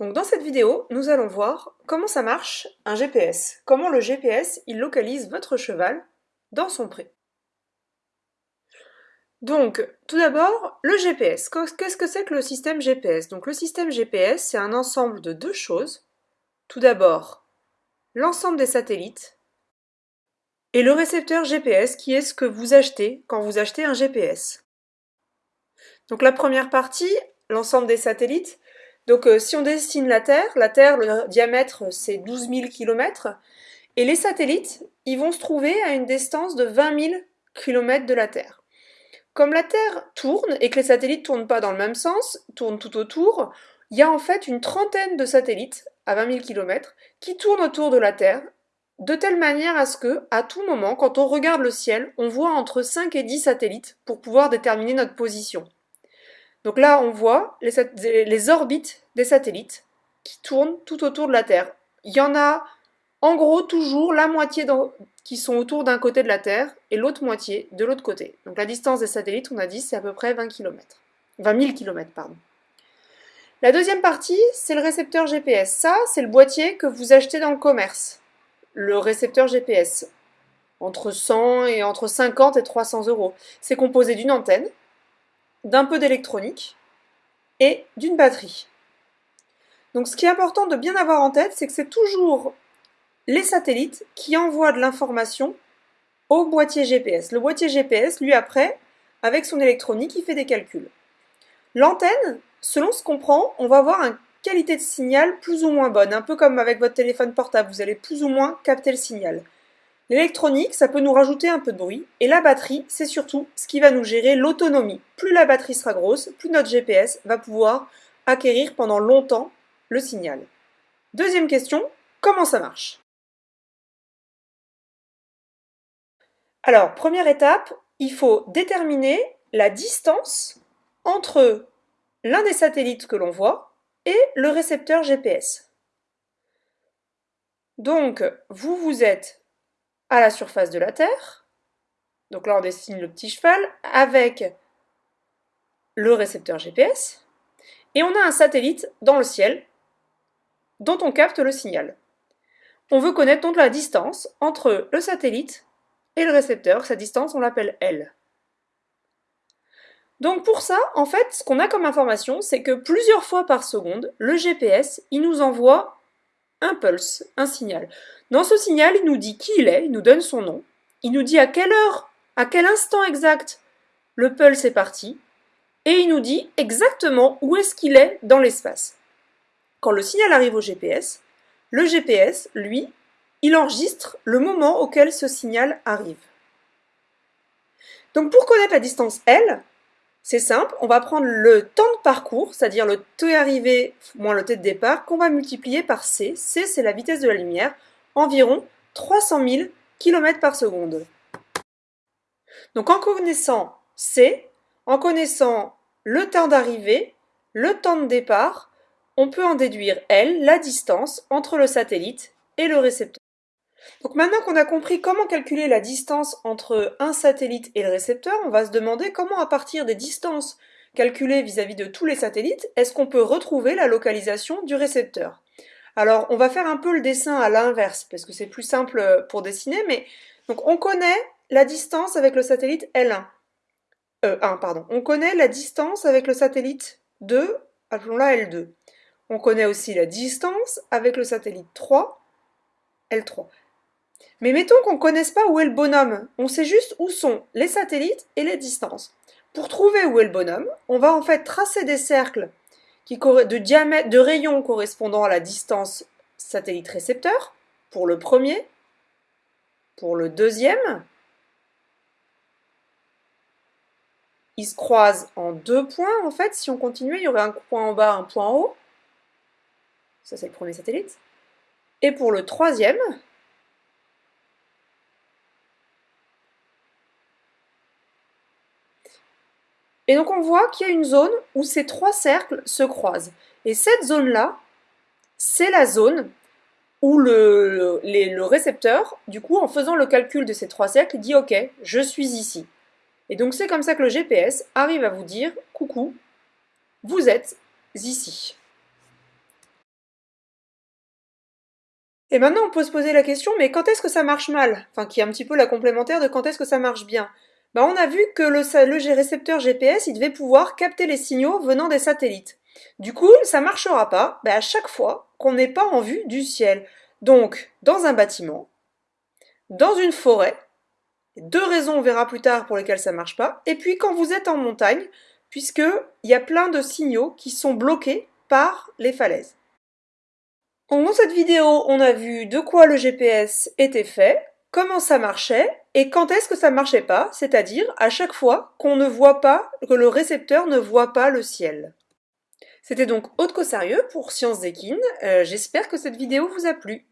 Donc dans cette vidéo, nous allons voir comment ça marche un GPS, comment le GPS il localise votre cheval dans son pré. Donc, tout d'abord, le GPS. Qu'est-ce que c'est que le système GPS Donc le système GPS, c'est un ensemble de deux choses. Tout d'abord, l'ensemble des satellites et le récepteur GPS qui est ce que vous achetez quand vous achetez un GPS. Donc la première partie, l'ensemble des satellites, donc euh, si on dessine la Terre, la Terre, le diamètre c'est 12 000 km, et les satellites, ils vont se trouver à une distance de 20 000 km de la Terre. Comme la Terre tourne et que les satellites ne tournent pas dans le même sens, tournent tout autour, il y a en fait une trentaine de satellites à 20 000 km qui tournent autour de la Terre de telle manière à ce que, à tout moment, quand on regarde le ciel, on voit entre 5 et 10 satellites pour pouvoir déterminer notre position. Donc là, on voit les, orbites des satellites qui tournent tout autour de la Terre. Il y en a en gros toujours la moitié qui sont autour d'un côté de la Terre et l'autre moitié de l'autre côté. Donc la distance des satellites, on a dit, c'est à peu près 20 km. 20 000 km, pardon. La deuxième partie, c'est le récepteur GPS. Ça, c'est le boîtier que vous achetez dans le commerce. Le récepteur GPS. Entre 100 et entre 50 et 300 euros. C'est composé d'une antenne, d'un peu d'électronique et d'une batterie. Donc ce qui est important de bien avoir en tête, c'est que c'est toujours les satellites qui envoient de l'information au boîtier GPS. Le boîtier GPS, lui après, avec son électronique, il fait des calculs. L'antenne, selon ce qu'on prend, on va avoir une qualité de signal plus ou moins bonne, un peu comme avec votre téléphone portable, vous allez plus ou moins capter le signal. L'électronique, ça peut nous rajouter un peu de bruit, et la batterie, c'est surtout ce qui va nous gérer l'autonomie. Plus la batterie sera grosse, plus notre GPS va pouvoir acquérir pendant longtemps le signal. Deuxième question, comment ça marche? Alors, première étape, il faut déterminer la distance entre l'un des satellites que l'on voit et le récepteur GPS. Donc, vous vous êtes à la surface de la Terre. Donc là, on dessine le petit cheval avec le récepteur GPS. Et on a un satellite dans le ciel dont on capte le signal. On veut connaître donc la distance entre le satellite et le récepteur. Sa distance, on l'appelle L. Donc pour ça, en fait, ce qu'on a comme information, c'est que plusieurs fois par seconde, le GPS, il nous envoie un pulse, un signal. Dans ce signal, il nous dit qui il est, il nous donne son nom, il nous dit à quelle heure, à quel instant exact le pulse est parti, et il nous dit exactement où est-ce qu'il est dans l'espace. Quand le signal arrive au GPS, le GPS, lui, il enregistre le moment auquel ce signal arrive. Donc pour connaître la distance L, c'est simple, on va prendre le temps de parcours, c'est-à-dire le t arrivé moins le t de départ, qu'on va multiplier par c. c, c'est la vitesse de la lumière, environ 300 000 km par seconde. Donc en connaissant c, en connaissant le temps d'arrivée, le temps de départ, on peut en déduire L, la distance entre le satellite et le récepteur. Donc maintenant qu'on a compris comment calculer la distance entre un satellite et le récepteur, on va se demander comment à partir des distances calculées vis-à-vis de tous les satellites, est-ce qu'on peut retrouver la localisation du récepteur? Alors on va faire un peu le dessin à l'inverse, parce que c'est plus simple pour dessiner, mais donc on connaît la distance avec le satellite L1. Euh, 1, pardon. On connaît la distance avec le satellite 2, appelons-la L2. On connaît aussi la distance avec le satellite 3, L3. Mais mettons qu'on ne connaisse pas où est le bonhomme, on sait juste où sont les satellites et les distances. Pour trouver où est le bonhomme, on va en fait tracer des cercles de, diamètre, de rayons correspondant à la distance satellite-récepteur, pour le premier, pour le deuxième. Ils se croisent en deux points, en fait. Si on continuait, il y aurait un point en bas, un point en haut. Ça, c'est le premier satellite. Et pour le troisième, Et donc on voit qu'il y a une zone où ces trois cercles se croisent. Et cette zone-là, c'est la zone où le, récepteur, du coup, en faisant le calcul de ces trois cercles, dit « Ok, je suis ici ». Et donc c'est comme ça que le GPS arrive à vous dire « Coucou, vous êtes ici ». Et maintenant, on peut se poser la question, mais quand est-ce que ça marche mal? Enfin, qui est un petit peu la complémentaire de quand est-ce que ça marche bien? Ben, on a vu que le, récepteur GPS, il devait pouvoir capter les signaux venant des satellites. Du coup, ça marchera pas ben, à chaque fois qu'on n'est pas en vue du ciel. Donc, dans un bâtiment, dans une forêt, deux raisons on verra plus tard pour lesquelles ça marche pas, et puis quand vous êtes en montagne, puisqu'il y a plein de signaux qui sont bloqués par les falaises. dans cette vidéo, on a vu de quoi le GPS était fait, comment ça marchait et quand est-ce que ça marchait pas, c'est-à-dire à chaque fois qu'on ne voit pas, que le récepteur ne voit pas le ciel. C'était donc Haute Sérieux pour Sciences d'Equine. Euh, j'espère que cette vidéo vous a plu.